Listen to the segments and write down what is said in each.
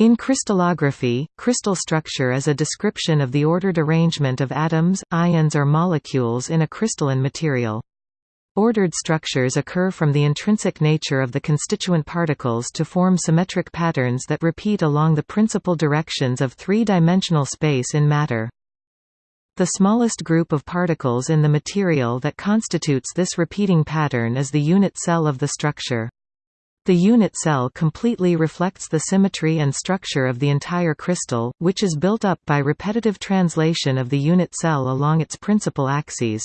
In crystallography, crystal structure is a description of the ordered arrangement of atoms, ions or molecules in a crystalline material. Ordered structures occur from the intrinsic nature of the constituent particles to form symmetric patterns that repeat along the principal directions of three-dimensional space in matter. The smallest group of particles in the material that constitutes this repeating pattern is the unit cell of the structure. The unit cell completely reflects the symmetry and structure of the entire crystal, which is built up by repetitive translation of the unit cell along its principal axes.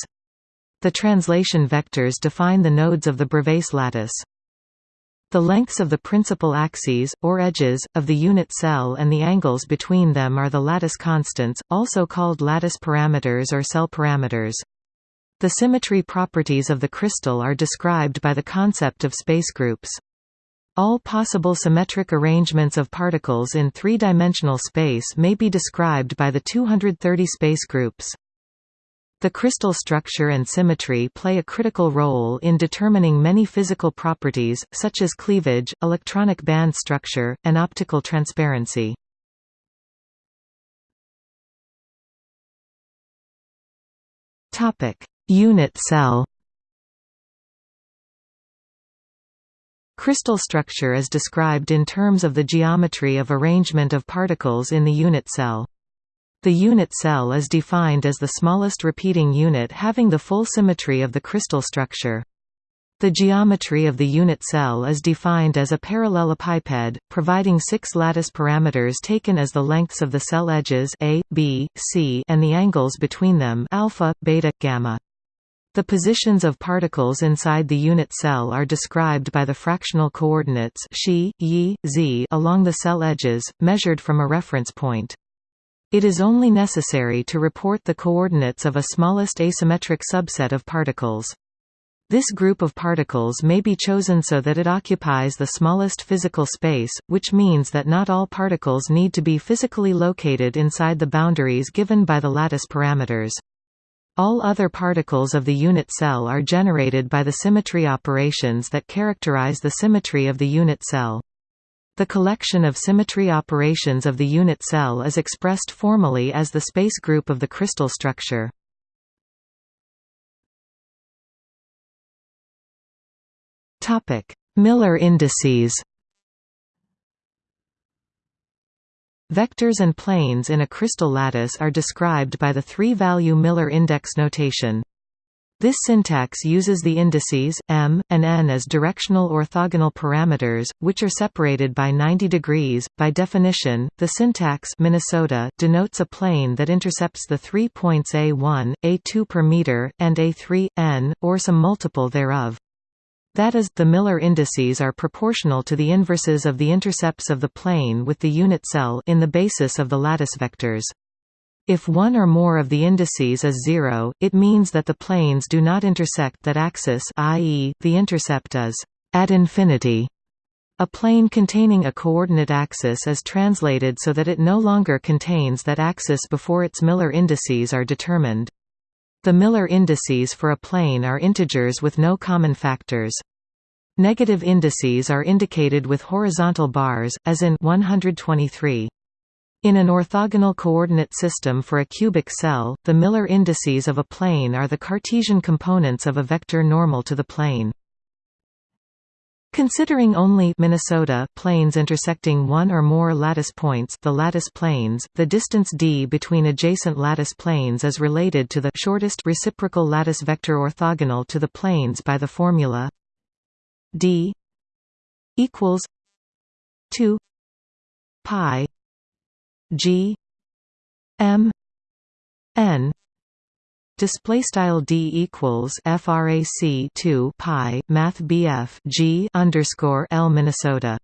The translation vectors define the nodes of the Bravais lattice. The lengths of the principal axes, or edges, of the unit cell and the angles between them are the lattice constants, also called lattice parameters or cell parameters. The symmetry properties of the crystal are described by the concept of space groups. All possible symmetric arrangements of particles in three-dimensional space may be described by the 230 space groups. The crystal structure and symmetry play a critical role in determining many physical properties, such as cleavage, electronic band structure, and optical transparency. Unit cell Crystal structure is described in terms of the geometry of arrangement of particles in the unit cell. The unit cell is defined as the smallest repeating unit having the full symmetry of the crystal structure. The geometry of the unit cell is defined as a parallelepiped, providing six lattice parameters taken as the lengths of the cell edges a, b, c and the angles between them alpha, beta, gamma. The positions of particles inside the unit cell are described by the fractional coordinates xi, yi, z along the cell edges, measured from a reference point. It is only necessary to report the coordinates of a smallest asymmetric subset of particles. This group of particles may be chosen so that it occupies the smallest physical space, which means that not all particles need to be physically located inside the boundaries given by the lattice parameters. All other particles of the unit cell are generated by the symmetry operations that characterize the symmetry of the unit cell. The collection of symmetry operations of the unit cell is expressed formally as the space group of the crystal structure. Miller indices Vectors and planes in a crystal lattice are described by the three-value Miller index notation. This syntax uses the indices, m, and n as directional orthogonal parameters, which are separated by 90 degrees. By definition, the syntax Minnesota denotes a plane that intercepts the three points a1, a2 per meter, and a3, n, or some multiple thereof. That is, the Miller indices are proportional to the inverses of the intercepts of the plane with the unit cell in the basis of the lattice vectors. If one or more of the indices is zero, it means that the planes do not intersect that axis i.e., the intercept is at infinity. A plane containing a coordinate axis is translated so that it no longer contains that axis before its Miller indices are determined. The Miller indices for a plane are integers with no common factors. Negative indices are indicated with horizontal bars, as in 123. In an orthogonal coordinate system for a cubic cell, the Miller indices of a plane are the Cartesian components of a vector normal to the plane. Considering only Minnesota planes intersecting one or more lattice points the lattice planes, the distance d between adjacent lattice planes is related to the shortest reciprocal lattice vector orthogonal to the planes by the formula d equals 2 pi g m n Display style d equals frac 2 pi math bf g underscore l Minnesota.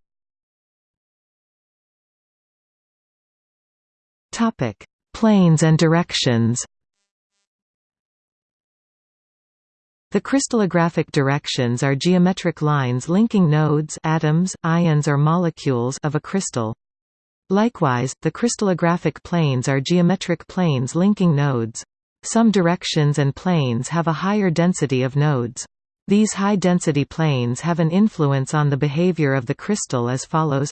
Topic: Planes and directions. The crystallographic directions are geometric lines linking nodes, atoms, ions or molecules of a crystal. Likewise, the crystallographic planes are geometric planes linking nodes. Some directions and planes have a higher density of nodes. These high-density planes have an influence on the behavior of the crystal as follows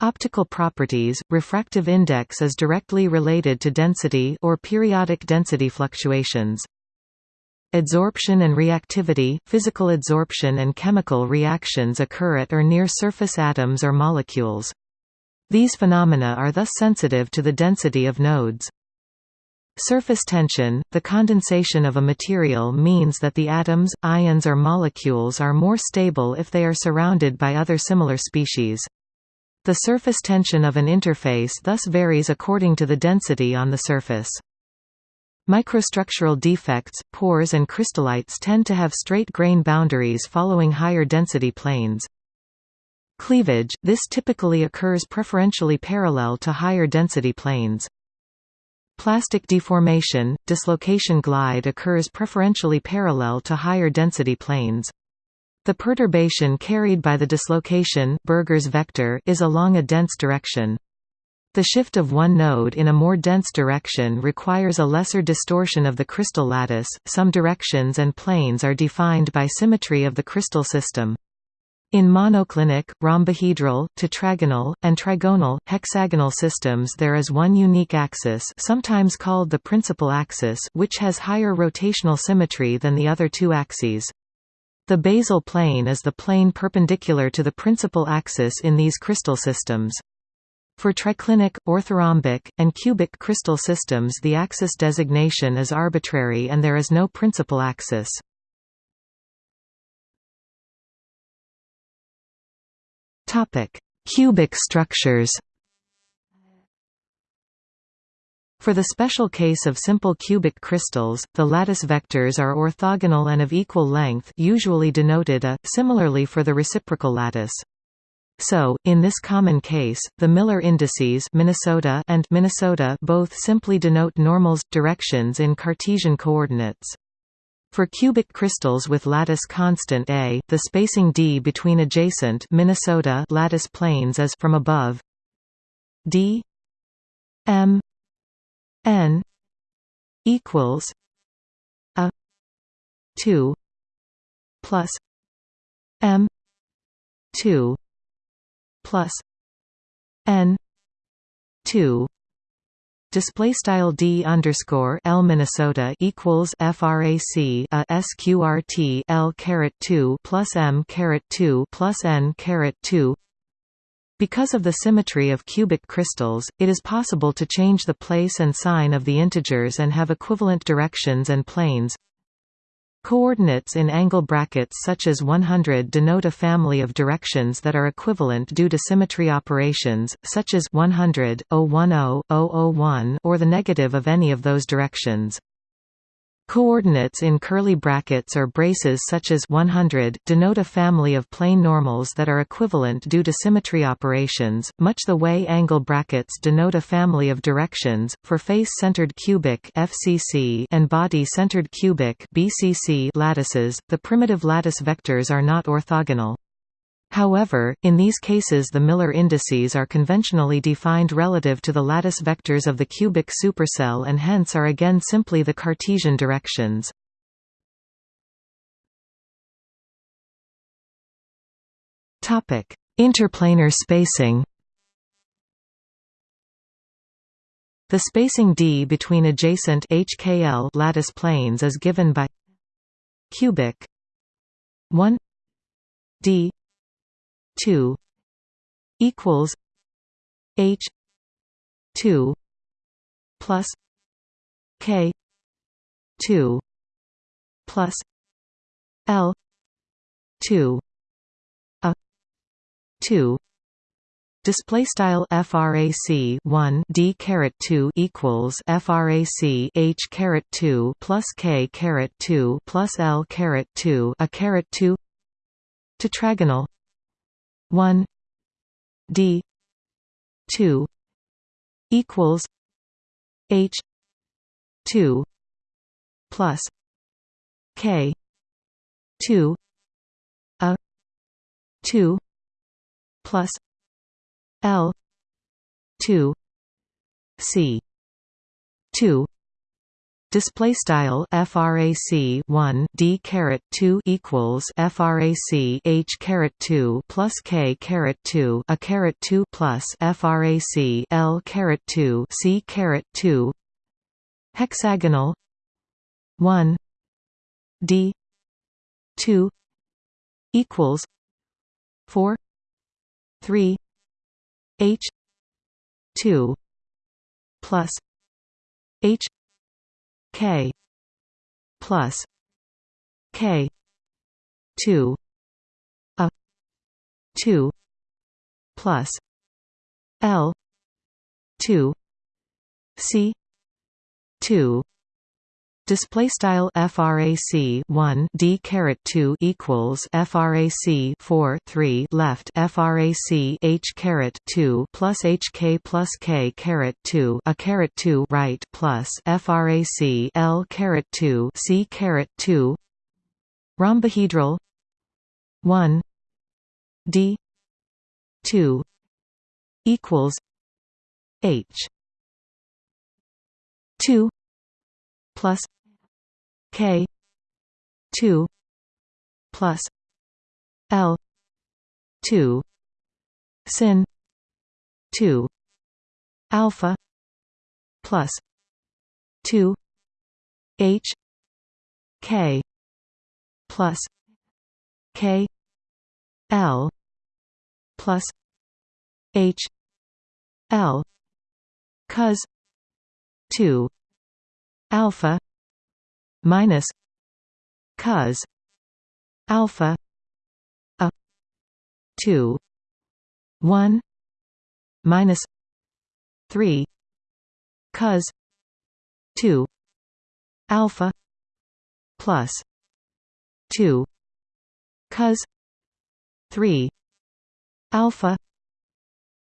Optical properties, refractive index is directly related to density or periodic density fluctuations. Adsorption and reactivity physical adsorption and chemical reactions occur at or near surface atoms or molecules. These phenomena are thus sensitive to the density of nodes. Surface tension, the condensation of a material means that the atoms, ions or molecules are more stable if they are surrounded by other similar species. The surface tension of an interface thus varies according to the density on the surface. Microstructural defects, pores and crystallites tend to have straight grain boundaries following higher density planes. Cleavage, this typically occurs preferentially parallel to higher density planes. Plastic deformation, dislocation glide occurs preferentially parallel to higher density planes. The perturbation carried by the dislocation Burgers vector is along a dense direction. The shift of one node in a more dense direction requires a lesser distortion of the crystal lattice. Some directions and planes are defined by symmetry of the crystal system. In monoclinic, rhombohedral, tetragonal, and trigonal, hexagonal systems there is one unique axis sometimes called the principal axis which has higher rotational symmetry than the other two axes. The basal plane is the plane perpendicular to the principal axis in these crystal systems. For triclinic, orthorhombic, and cubic crystal systems the axis designation is arbitrary and there is no principal axis. Cubic structures For the special case of simple cubic crystals, the lattice vectors are orthogonal and of equal length usually denoted a, similarly for the reciprocal lattice. So, in this common case, the Miller indices Minnesota and Minnesota both simply denote normals directions in Cartesian coordinates. For cubic crystals with lattice constant A, the spacing d between adjacent Minnesota lattice planes is from above. D m n equals a 2 plus m 2 plus n 2 Display style d underscore l Minnesota equals frac a sqrt l caret two plus m caret two plus n caret two because of the symmetry of cubic crystals, it is possible to change the place and sign of the integers and have equivalent directions and planes. Coordinates in angle brackets such as 100 denote a family of directions that are equivalent due to symmetry operations, such as 100, 010, 001 or the negative of any of those directions. Coordinates in curly brackets or braces such as 100 denote a family of plane normals that are equivalent due to symmetry operations, much the way angle brackets denote a family of directions. For face-centered cubic (FCC) and body-centered cubic (BCC) lattices, the primitive lattice vectors are not orthogonal. However, in these cases the Miller indices are conventionally defined relative to the lattice vectors of the cubic supercell and hence are again simply the Cartesian directions. Interplanar spacing The spacing d between adjacent HKL lattice planes is given by cubic 1 d 2 equals H two plus K two plus L two a two. Display style frac 1 d caret 2 equals frac h caret 2 plus k caret 2 plus l caret 2 a caret 2 tetragonal 1 d 2 equals h 2 plus k 2 a 2 plus l 2 c 2 Display style frac 1 d caret 2 equals frac h caret 2 plus k caret 2 a caret 2 plus frac l caret 2 c caret 2 hexagonal 1 d 2 equals 4 3 h 2 plus h k plus k 2 a 2 plus l 2 c 2 Display style frac 1 d caret 2 equals frac 4 3 left frac h caret 2 plus hk plus k caret 2 a caret 2 right plus frac l caret 2 c caret 2 rhombohedral 1 d 2 equals h 2 plus K. two plus L. two sin two alpha plus two H K plus K L plus H L cos two alpha minus cos alpha a 2 1 minus 3 cos 2 alpha plus 2 cos 3 alpha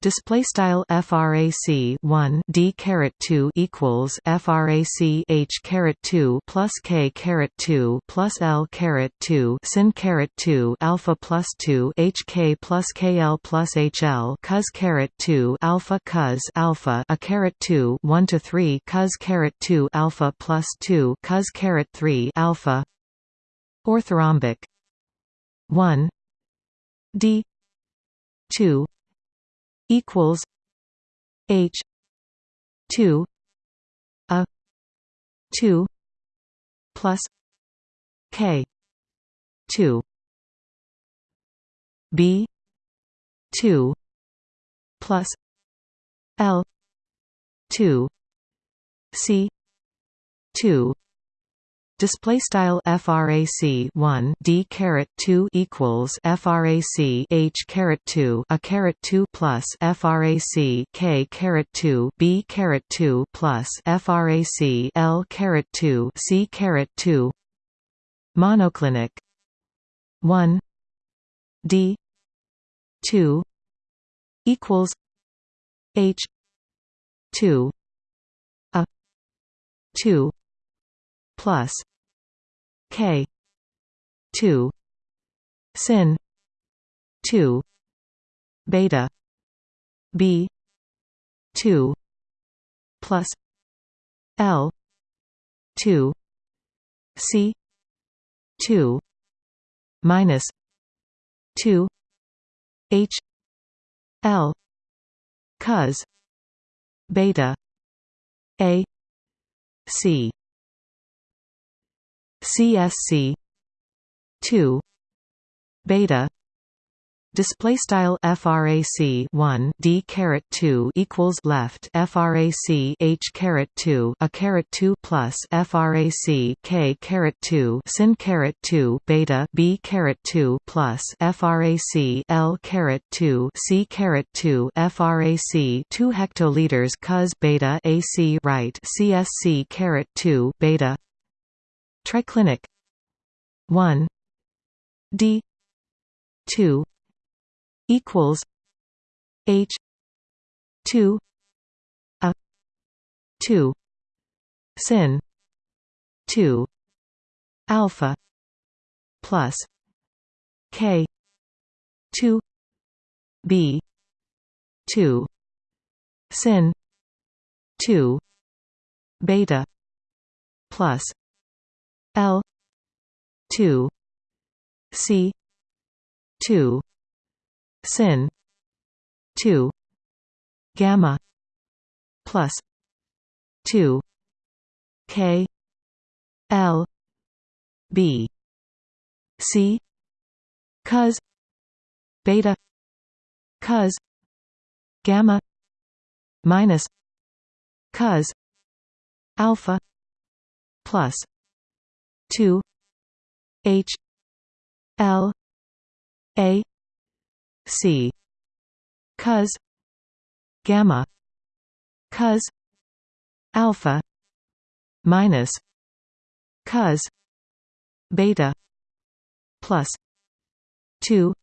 Display style frac 1 d caret 2 equals frac h caret 2 plus k caret 2 plus l caret 2 sin caret 2 alpha plus 2 hk plus kl plus hl cos caret 2 alpha cos alpha a caret 2 1 to 3 cos caret 2 alpha plus 2 cos caret 3 alpha. Orthorhombic 1 d 2 equals H two a two plus K two B two plus L two C two Display style frac 1 d caret 2 equals frac h caret 2 a caret 2 plus frac k caret 2 b caret 2 plus frac l caret 2 c caret 2 monoclinic. 1 d. 2 equals h. 2 a. 2 plus K. two. Sin. two. Beta. B. two. Plus. L. two. C. two. Minus. two. H. L. Cos. Beta. A. C CSC 2 beta display style frac 1 d caret 2 equals left frac h caret 2 a caret 2 plus frac k caret 2 sin caret 2 beta b caret 2 plus frac l caret 2 c caret 2 frac 2 hectoliters cos beta ac right csc caret 2 beta Triclinic. 1 D. 2 equals. H. 2 a. 2 sin. 2 alpha. Plus. K. 2 B. 2 sin. 2 beta. Plus L. two. C. two. Sin. two. Gamma. Plus. two. K. L. B. C. Cos. Beta. Cos. Gamma. Minus. Cos. Alpha. Plus 2 h l a c. Cos gamma. Cos alpha. Minus. Cos beta. Plus. 2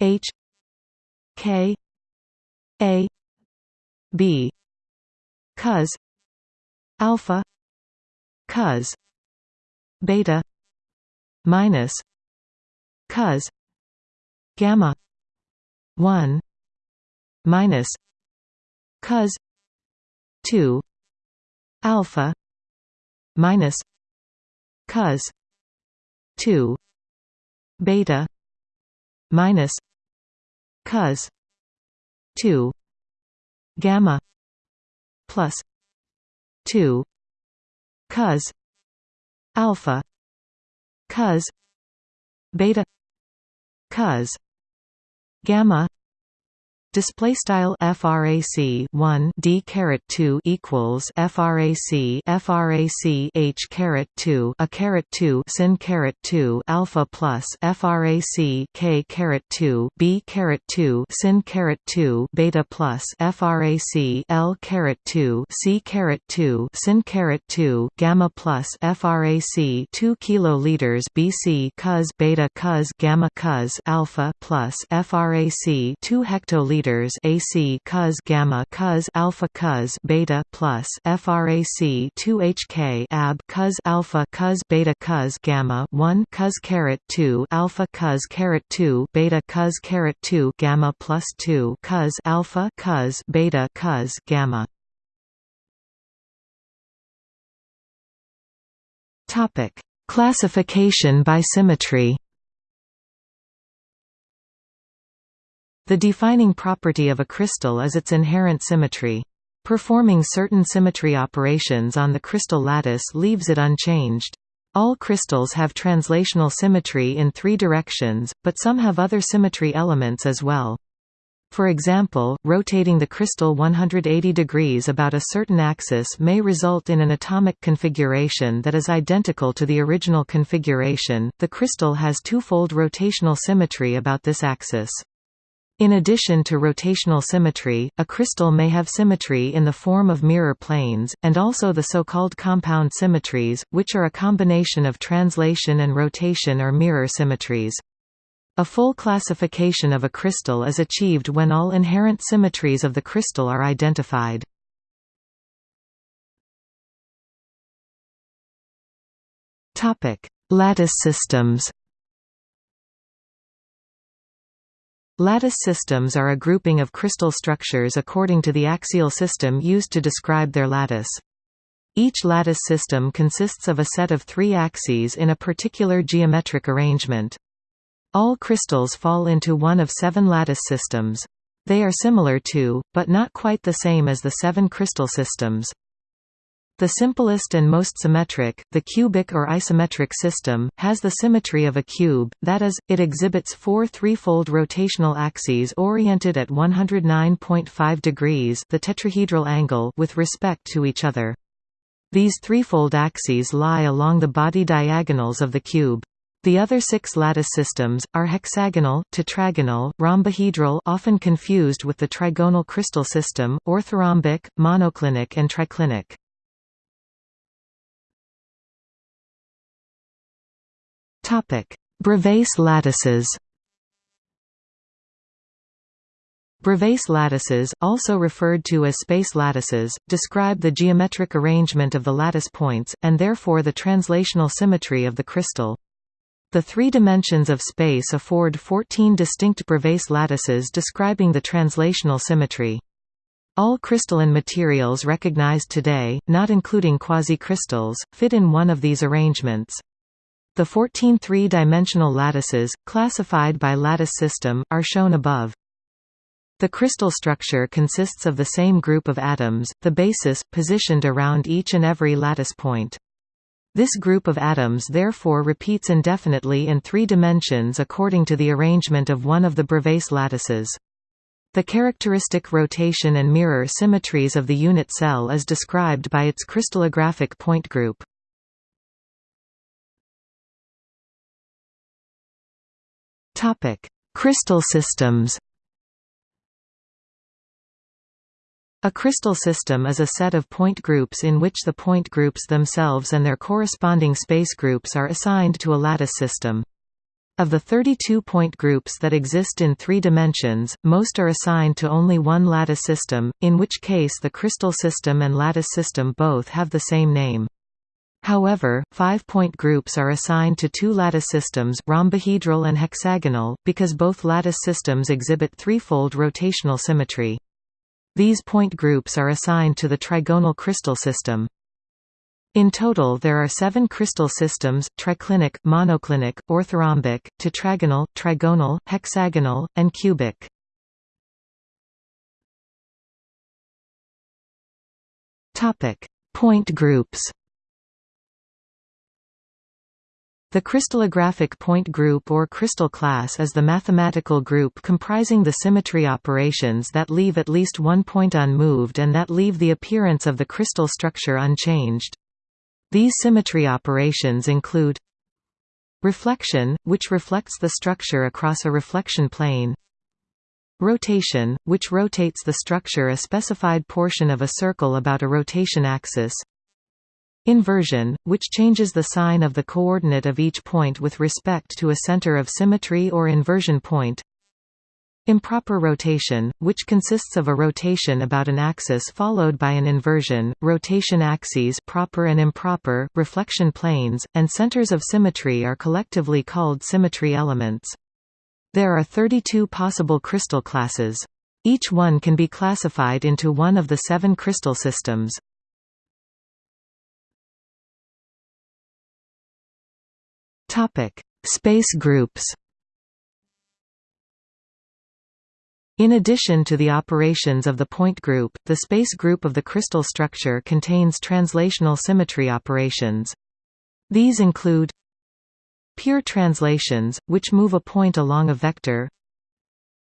h k a b. Cos alpha. Cos beta minus cos gamma 1 minus cos 2 alpha minus cos 2 beta minus cos 2 gamma plus 2 cos alpha cos beta cos gamma Display style frac 1 d caret 2 equals frac frac h caret 2 a caret 2 sin caret 2 alpha plus frac k caret 2 b caret 2 sin caret 2 beta plus frac l caret 2 c caret 2 sin caret 2 gamma plus frac 2 kiloliters bc cos beta cos gamma cos alpha plus frac 2 hectoliters meters AC cos gamma cos alpha cos beta plus frac 2 HK ab cos alpha cos beta cos gamma 1 cos caret 2 alpha cos caret 2 beta cos caret 2 gamma plus 2 cos alpha cos beta cos gamma. Topic Classification by symmetry The defining property of a crystal is its inherent symmetry. Performing certain symmetry operations on the crystal lattice leaves it unchanged. All crystals have translational symmetry in three directions, but some have other symmetry elements as well. For example, rotating the crystal 180 degrees about a certain axis may result in an atomic configuration that is identical to the original configuration. The crystal has twofold rotational symmetry about this axis. In addition to rotational symmetry, a crystal may have symmetry in the form of mirror planes, and also the so-called compound symmetries, which are a combination of translation and rotation or mirror symmetries. A full classification of a crystal is achieved when all inherent symmetries of the crystal are identified. Lattice systems Lattice systems are a grouping of crystal structures according to the axial system used to describe their lattice. Each lattice system consists of a set of three axes in a particular geometric arrangement. All crystals fall into one of seven lattice systems. They are similar to, but not quite the same as the seven crystal systems. The simplest and most symmetric, the cubic or isometric system, has the symmetry of a cube, that is, it exhibits four threefold rotational axes oriented at 109.5 degrees the tetrahedral angle with respect to each other. These threefold axes lie along the body diagonals of the cube. The other six lattice systems, are hexagonal, tetragonal, rhombohedral often confused with the trigonal crystal system, orthorhombic, monoclinic and triclinic. Bravais lattices Bravais lattices, also referred to as space lattices, describe the geometric arrangement of the lattice points, and therefore the translational symmetry of the crystal. The three dimensions of space afford 14 distinct Bravais lattices describing the translational symmetry. All crystalline materials recognized today, not including quasicrystals, fit in one of these arrangements. The 14 three-dimensional lattices, classified by lattice system, are shown above. The crystal structure consists of the same group of atoms, the basis, positioned around each and every lattice point. This group of atoms therefore repeats indefinitely in three dimensions according to the arrangement of one of the Bravais lattices. The characteristic rotation and mirror symmetries of the unit cell is described by its crystallographic point group. Crystal systems A crystal system is a set of point groups in which the point groups themselves and their corresponding space groups are assigned to a lattice system. Of the 32 point groups that exist in three dimensions, most are assigned to only one lattice system, in which case the crystal system and lattice system both have the same name. However, five-point groups are assigned to two lattice systems rhombohedral and hexagonal, because both lattice systems exhibit threefold rotational symmetry. These point groups are assigned to the trigonal crystal system. In total there are seven crystal systems, triclinic, monoclinic, orthorhombic, tetragonal, trigonal, hexagonal, and cubic. Point groups The crystallographic point group or crystal class is the mathematical group comprising the symmetry operations that leave at least one point unmoved and that leave the appearance of the crystal structure unchanged. These symmetry operations include reflection, which reflects the structure across a reflection plane rotation, which rotates the structure a specified portion of a circle about a rotation axis inversion, which changes the sign of the coordinate of each point with respect to a center of symmetry or inversion point Improper rotation, which consists of a rotation about an axis followed by an inversion, rotation axes proper and improper, reflection planes, and centers of symmetry are collectively called symmetry elements. There are 32 possible crystal classes. Each one can be classified into one of the seven crystal systems. Space groups In addition to the operations of the point group, the space group of the crystal structure contains translational symmetry operations. These include pure translations, which move a point along a vector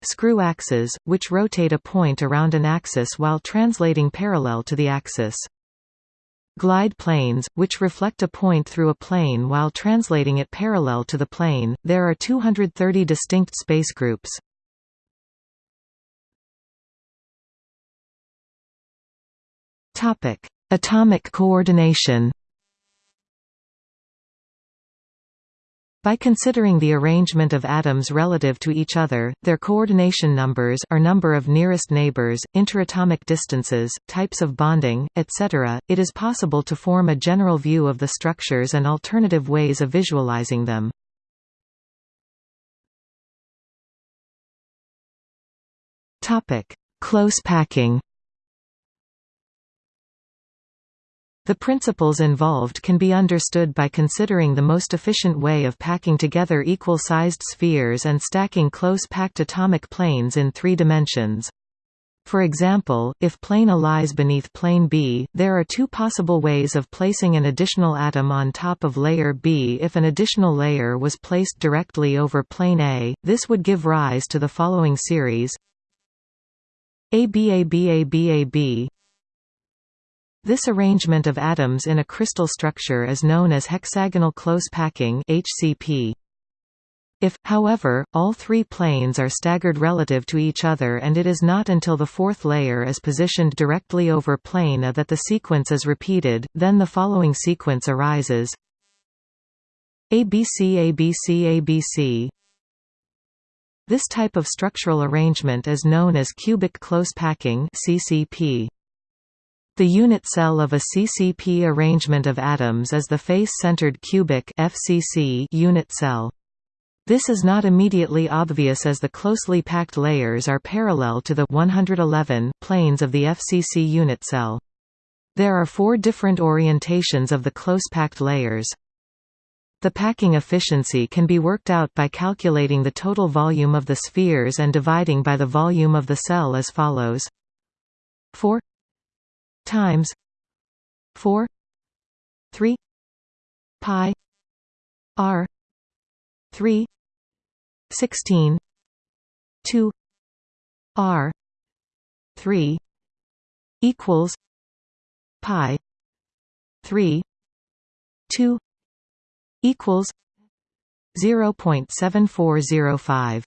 screw axes, which rotate a point around an axis while translating parallel to the axis glide planes, which reflect a point through a plane while translating it parallel to the plane. There are 230 distinct space groups. Atomic coordination. By considering the arrangement of atoms relative to each other, their coordination numbers or number of nearest neighbors, interatomic distances, types of bonding, etc., it is possible to form a general view of the structures and alternative ways of visualizing them. Close packing The principles involved can be understood by considering the most efficient way of packing together equal-sized spheres and stacking close-packed atomic planes in three dimensions. For example, if plane A lies beneath plane B, there are two possible ways of placing an additional atom on top of layer B. If an additional layer was placed directly over plane A, this would give rise to the following series ABABABAB this arrangement of atoms in a crystal structure is known as hexagonal close packing HCP. If, however, all three planes are staggered relative to each other and it is not until the fourth layer is positioned directly over plane A that the sequence is repeated, then the following sequence arises ABC ABC ABC This type of structural arrangement is known as cubic close packing CCP. The unit cell of a CCP arrangement of atoms is the face-centered cubic FCC unit cell. This is not immediately obvious as the closely packed layers are parallel to the 111 planes of the FCC unit cell. There are four different orientations of the close-packed layers. The packing efficiency can be worked out by calculating the total volume of the spheres and dividing by the volume of the cell as follows 4 times 4 3 pi r 3 16 2 r 3 equals pi 3 2 equals 0.7405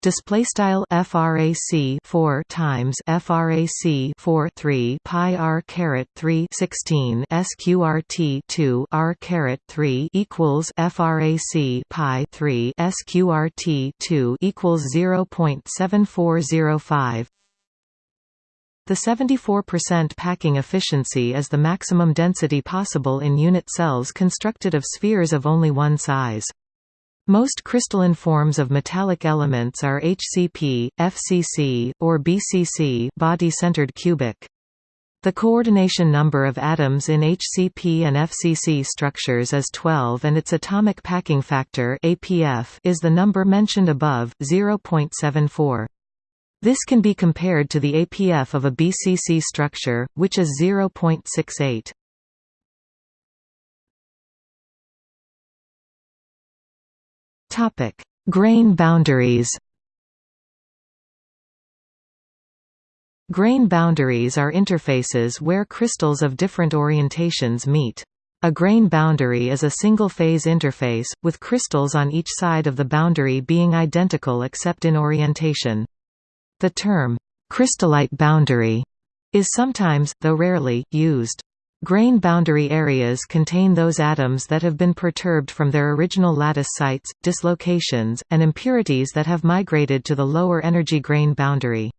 display style frac 4 times frac 4 3 pi r caret 3 16 sqrt 2 r caret 3 equals frac pi 3 sqrt 2 equals 0.7405 the 74% packing efficiency is the maximum density possible in unit cells constructed of spheres of only one size. Most crystalline forms of metallic elements are HCP, FCC, or BCC body-centered cubic. The coordination number of atoms in HCP and FCC structures is 12 and its atomic packing factor APF is the number mentioned above, 0.74. This can be compared to the APF of a BCC structure, which is 0.68. Topic: Grain boundaries. Grain boundaries are interfaces where crystals of different orientations meet. A grain boundary is a single-phase interface, with crystals on each side of the boundary being identical except in orientation. The term, crystallite boundary, is sometimes, though rarely, used. Grain boundary areas contain those atoms that have been perturbed from their original lattice sites, dislocations, and impurities that have migrated to the lower energy grain boundary.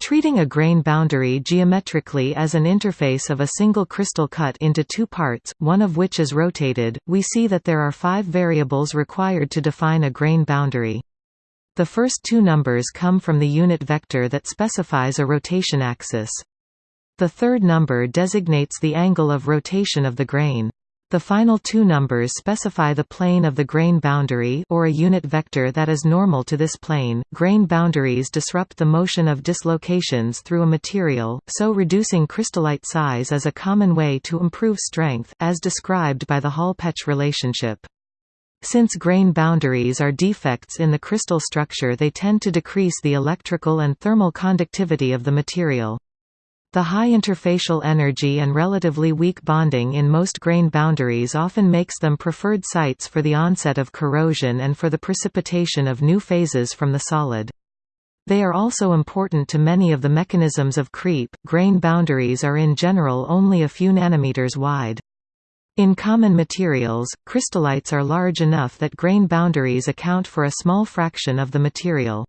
Treating a grain boundary geometrically as an interface of a single crystal cut into two parts, one of which is rotated, we see that there are five variables required to define a grain boundary. The first two numbers come from the unit vector that specifies a rotation axis. The third number designates the angle of rotation of the grain. The final two numbers specify the plane of the grain boundary or a unit vector that is normal to this plane. Grain boundaries disrupt the motion of dislocations through a material, so reducing crystallite size is a common way to improve strength, as described by the Hall-Petch relationship. Since grain boundaries are defects in the crystal structure they tend to decrease the electrical and thermal conductivity of the material. The high interfacial energy and relatively weak bonding in most grain boundaries often makes them preferred sites for the onset of corrosion and for the precipitation of new phases from the solid. They are also important to many of the mechanisms of creep. Grain boundaries are in general only a few nanometers wide. In common materials, crystallites are large enough that grain boundaries account for a small fraction of the material.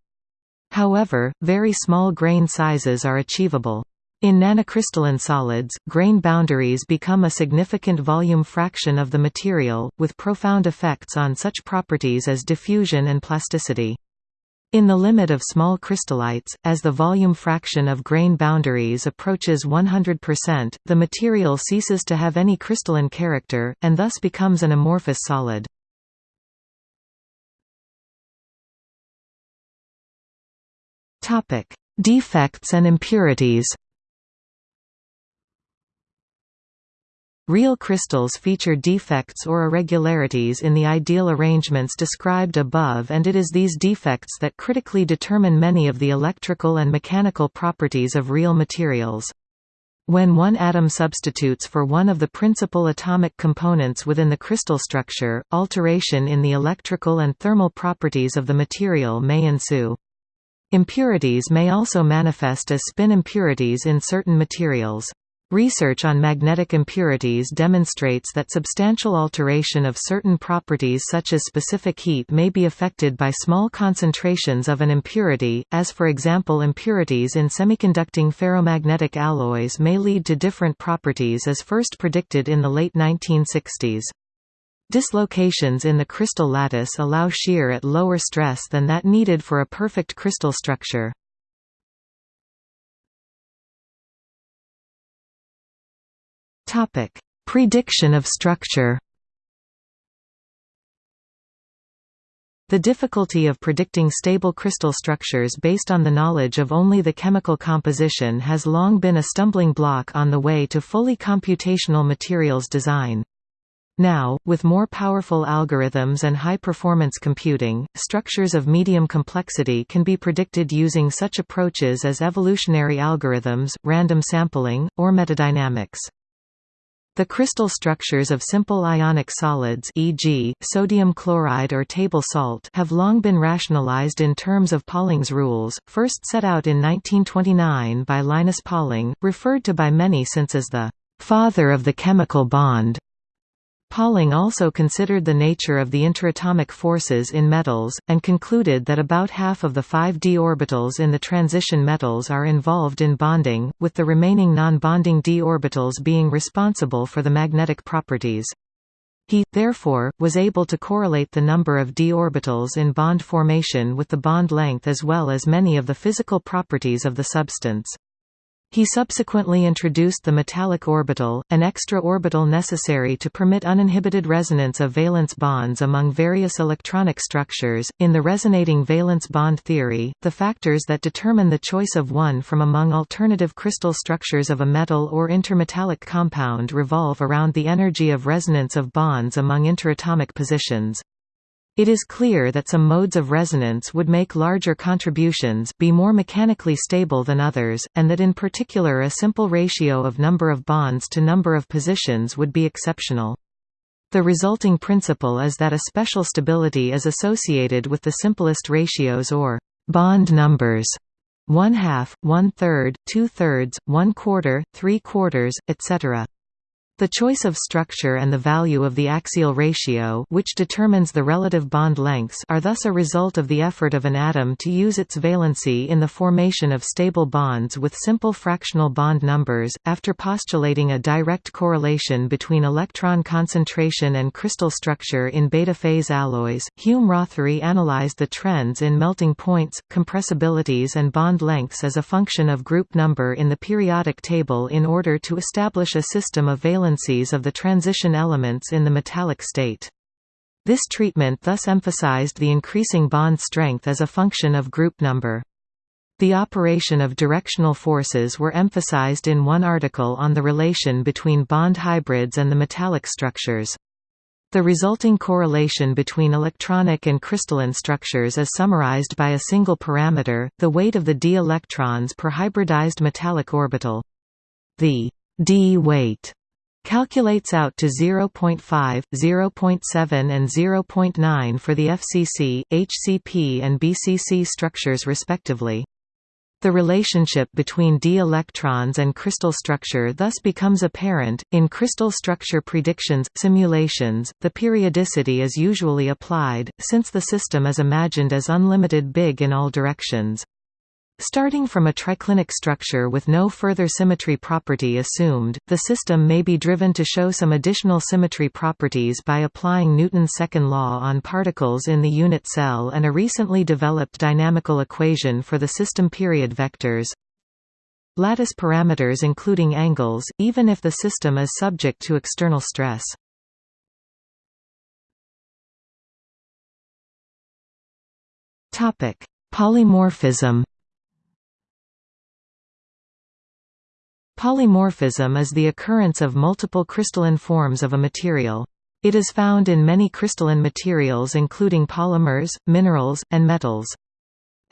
However, very small grain sizes are achievable. In nanocrystalline solids, grain boundaries become a significant volume fraction of the material, with profound effects on such properties as diffusion and plasticity. In the limit of small crystallites, as the volume fraction of grain boundaries approaches 100%, the material ceases to have any crystalline character, and thus becomes an amorphous solid. Defects and impurities Real crystals feature defects or irregularities in the ideal arrangements described above and it is these defects that critically determine many of the electrical and mechanical properties of real materials. When one atom substitutes for one of the principal atomic components within the crystal structure, alteration in the electrical and thermal properties of the material may ensue. Impurities may also manifest as spin impurities in certain materials. Research on magnetic impurities demonstrates that substantial alteration of certain properties such as specific heat may be affected by small concentrations of an impurity, as for example impurities in semiconducting ferromagnetic alloys may lead to different properties as first predicted in the late 1960s. Dislocations in the crystal lattice allow shear at lower stress than that needed for a perfect crystal structure. Prediction of structure The difficulty of predicting stable crystal structures based on the knowledge of only the chemical composition has long been a stumbling block on the way to fully computational materials design. Now, with more powerful algorithms and high-performance computing, structures of medium complexity can be predicted using such approaches as evolutionary algorithms, random sampling, or metadynamics. The crystal structures of simple ionic solids e.g., sodium chloride or table salt have long been rationalized in terms of Pauling's rules, first set out in 1929 by Linus Pauling, referred to by many since as the «father of the chemical bond». Pauling also considered the nature of the interatomic forces in metals, and concluded that about half of the five d orbitals in the transition metals are involved in bonding, with the remaining non-bonding d orbitals being responsible for the magnetic properties. He, therefore, was able to correlate the number of d orbitals in bond formation with the bond length as well as many of the physical properties of the substance. He subsequently introduced the metallic orbital, an extra orbital necessary to permit uninhibited resonance of valence bonds among various electronic structures. In the resonating valence bond theory, the factors that determine the choice of one from among alternative crystal structures of a metal or intermetallic compound revolve around the energy of resonance of bonds among interatomic positions. It is clear that some modes of resonance would make larger contributions be more mechanically stable than others, and that in particular a simple ratio of number of bonds to number of positions would be exceptional. The resulting principle is that a special stability is associated with the simplest ratios or bond numbers one half, one third, two thirds, one quarter, three quarters, etc. The choice of structure and the value of the axial ratio which determines the relative bond lengths are thus a result of the effort of an atom to use its valency in the formation of stable bonds with simple fractional bond numbers. After postulating a direct correlation between electron concentration and crystal structure in beta-phase alloys, Hume-Rothery analyzed the trends in melting points, compressibilities and bond lengths as a function of group number in the periodic table in order to establish a system of valence valencies of the transition elements in the metallic state. This treatment thus emphasized the increasing bond strength as a function of group number. The operation of directional forces were emphasized in one article on the relation between bond hybrids and the metallic structures. The resulting correlation between electronic and crystalline structures is summarized by a single parameter, the weight of the d electrons per hybridized metallic orbital. The d weight calculates out to 0.5, 0.7 and 0.9 for the FCC, HCP and BCC structures respectively. The relationship between d electrons and crystal structure thus becomes apparent. In crystal structure predictions simulations, the periodicity is usually applied, since the system is imagined as unlimited big in all directions. Starting from a triclinic structure with no further symmetry property assumed, the system may be driven to show some additional symmetry properties by applying Newton's second law on particles in the unit cell and a recently developed dynamical equation for the system period vectors. Lattice parameters including angles, even if the system is subject to external stress. Polymorphism Polymorphism is the occurrence of multiple crystalline forms of a material. It is found in many crystalline materials including polymers, minerals, and metals.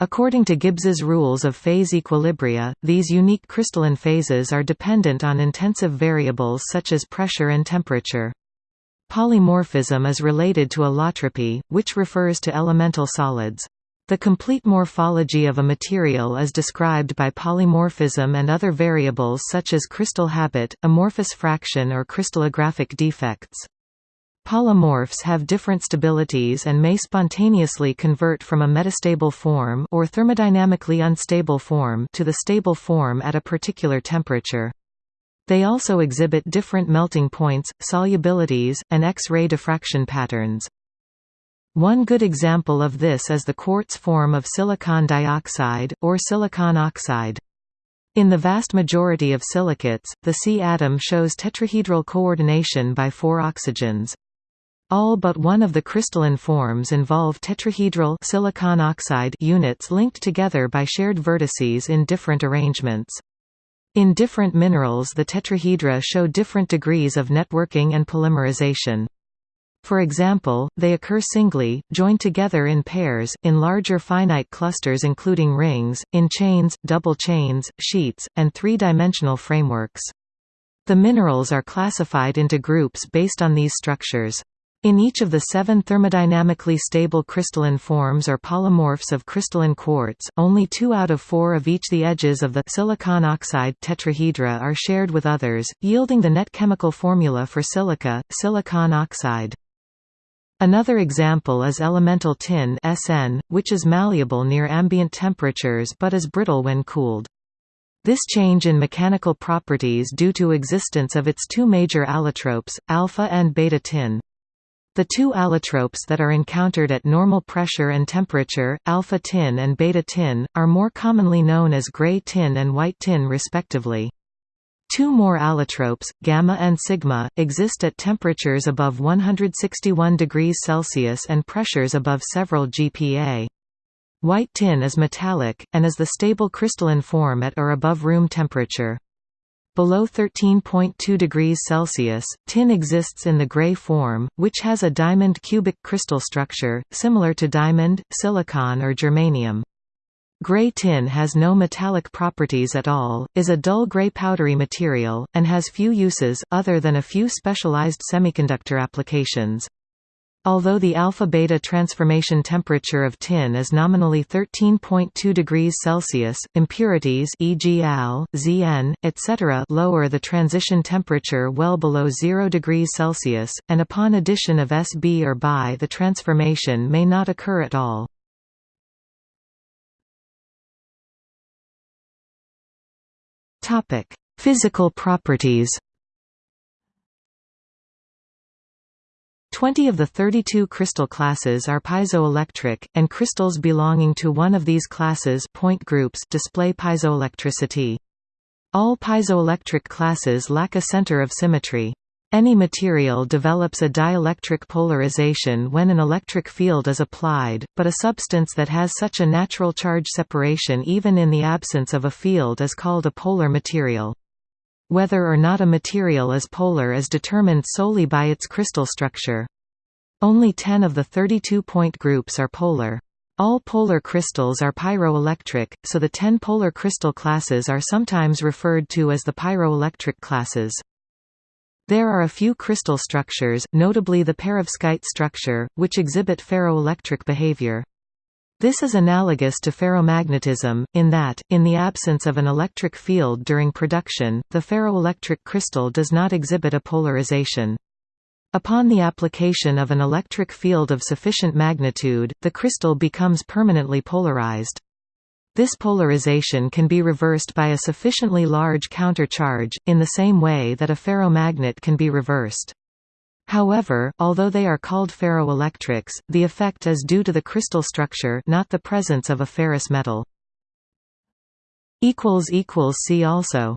According to Gibbs's rules of phase equilibria, these unique crystalline phases are dependent on intensive variables such as pressure and temperature. Polymorphism is related to allotropy, which refers to elemental solids. The complete morphology of a material is described by polymorphism and other variables such as crystal habit, amorphous fraction or crystallographic defects. Polymorphs have different stabilities and may spontaneously convert from a metastable form or thermodynamically unstable form to the stable form at a particular temperature. They also exhibit different melting points, solubilities, and X-ray diffraction patterns. One good example of this is the quartz form of silicon dioxide, or silicon oxide. In the vast majority of silicates, the C atom shows tetrahedral coordination by four oxygens. All but one of the crystalline forms involve tetrahedral silicon oxide units linked together by shared vertices in different arrangements. In different minerals the tetrahedra show different degrees of networking and polymerization. For example, they occur singly, joined together in pairs, in larger finite clusters including rings, in chains, double chains, sheets, and three-dimensional frameworks. The minerals are classified into groups based on these structures. In each of the seven thermodynamically stable crystalline forms or polymorphs of crystalline quartz, only two out of four of each the edges of the silicon oxide tetrahedra are shared with others, yielding the net chemical formula for silica, silicon oxide. Another example is elemental tin SN, which is malleable near ambient temperatures but is brittle when cooled. This change in mechanical properties due to existence of its two major allotropes, alpha and beta tin. The two allotropes that are encountered at normal pressure and temperature, alpha tin and beta tin, are more commonly known as gray tin and white tin respectively. Two more allotropes, gamma and sigma, exist at temperatures above 161 degrees Celsius and pressures above several GPa. White tin is metallic, and is the stable crystalline form at or above room temperature. Below 13.2 degrees Celsius, tin exists in the gray form, which has a diamond cubic crystal structure, similar to diamond, silicon or germanium. Gray tin has no metallic properties at all, is a dull gray powdery material, and has few uses, other than a few specialized semiconductor applications. Although the alpha-beta transformation temperature of tin is nominally 13.2 degrees Celsius, impurities e.g. Al, Zn, etc. lower the transition temperature well below 0 degrees Celsius, and upon addition of Sb or Bi the transformation may not occur at all. Topic: Physical properties. 20 of the 32 crystal classes are piezoelectric, and crystals belonging to one of these classes point groups display piezoelectricity. All piezoelectric classes lack a center of symmetry. Any material develops a dielectric polarization when an electric field is applied, but a substance that has such a natural charge separation even in the absence of a field is called a polar material. Whether or not a material is polar is determined solely by its crystal structure. Only 10 of the 32 point groups are polar. All polar crystals are pyroelectric, so the 10 polar crystal classes are sometimes referred to as the pyroelectric classes. There are a few crystal structures, notably the perovskite structure, which exhibit ferroelectric behavior. This is analogous to ferromagnetism, in that, in the absence of an electric field during production, the ferroelectric crystal does not exhibit a polarization. Upon the application of an electric field of sufficient magnitude, the crystal becomes permanently polarized. This polarization can be reversed by a sufficiently large countercharge, in the same way that a ferromagnet can be reversed. However, although they are called ferroelectrics, the effect is due to the crystal structure not the presence of a ferrous metal. See also